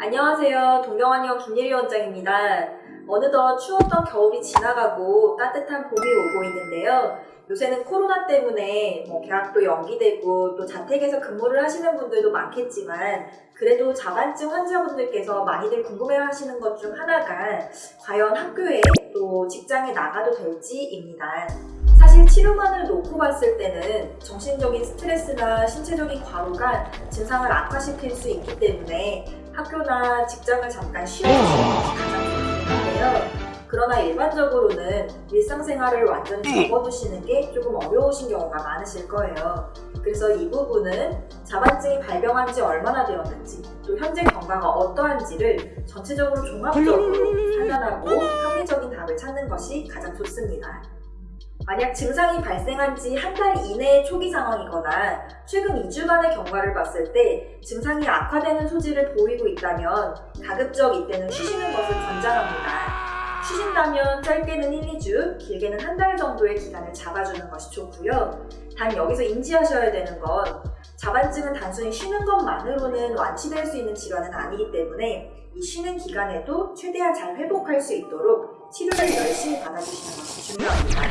안녕하세요. 동경환의원 김예리 원장입니다. 어느덧 추웠던 겨울이 지나가고 따뜻한 봄이 오고 있는데요. 요새는 코로나 때문에 뭐 계약도 연기되고 또 자택에서 근무를 하시는 분들도 많겠지만 그래도 자반증 환자분들께서 많이들 궁금해 하시는 것 중 하나가 과연 학교에 또 직장에 나가도 될지입니다. 사실 치료만을 놓고 봤을 때는 정신적인 스트레스나 신체적인 과로가 증상을 악화시킬 수 있기 때문에 학교나 직장을 잠깐 쉬어주시는 것이 가장 좋은데요. 그러나 일반적으로는 일상생활을 완전히 접어두시는 게 조금 어려우신 경우가 많으실 거예요. 그래서 이 부분은 자반증이 발병한 지 얼마나 되었는지 또 현재 경과가 어떠한지를 전체적으로 종합적으로 판단하고 합리적인 답을 찾는 것이 가장 좋습니다. 만약 증상이 발생한 지 한 달 이내의 초기 상황이거나 최근 2주간의 경과를 봤을 때 증상이 악화되는 소지를 보이고 있다면 가급적 이때는 쉬시는 것을 권장합니다. 쉬신다면 짧게는 1, 2주, 길게는 한 달 정도의 기간을 잡아주는 것이 좋고요. 단 여기서 인지하셔야 되는 건 자반증은 단순히 쉬는 것만으로는 완치될 수 있는 질환은 아니기 때문에 이 쉬는 기간에도 최대한 잘 회복할 수 있도록 치료를 열심히 받아주시는 것이 중요합니다.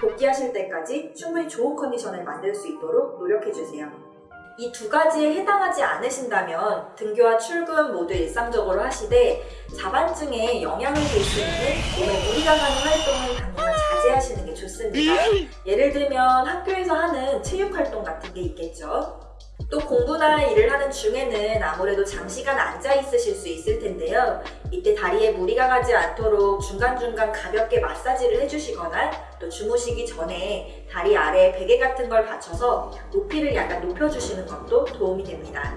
복귀하실 때까지 충분히 좋은 컨디션을 만들 수 있도록 노력해주세요. 이두 가지에 해당하지 않으신다면 등교와 출근 모두 일상적으로 하시되 자반증에 영향을 줄 수 있는 몸에 무리가 가는 활동을 당분간 자제하시는 게 좋습니다. 예를 들면 학교에서 하는 체육 활동 같은 게 있겠죠. 또 공부나 일을 하는 중에는 아무래도 장시간 앉아 있으실 수 있을 텐데요. 이때 다리에 무리가 가지 않도록 중간중간 가볍게 마사지를 해주시거나 또 주무시기 전에 다리 아래에 베개 같은 걸 받쳐서 높이를 약간 높여주시는 것도 도움이 됩니다.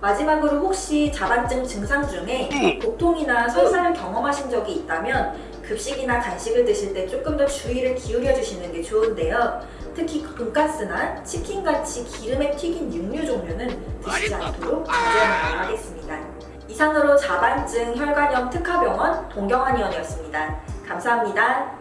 마지막으로 혹시 자반증 증상 중에 복통이나 설사를 경험하신 적이 있다면 급식이나 간식을 드실 때 조금 더 주의를 기울여 주시는 게 좋은데요. 특히 돈가스나 치킨같이 기름에 튀긴 육류 종류는 드시지 않도록 자제하는 걸 하겠습니다. 이상으로 자반증 혈관염 특화병원 동경한의원이었습니다. 감사합니다.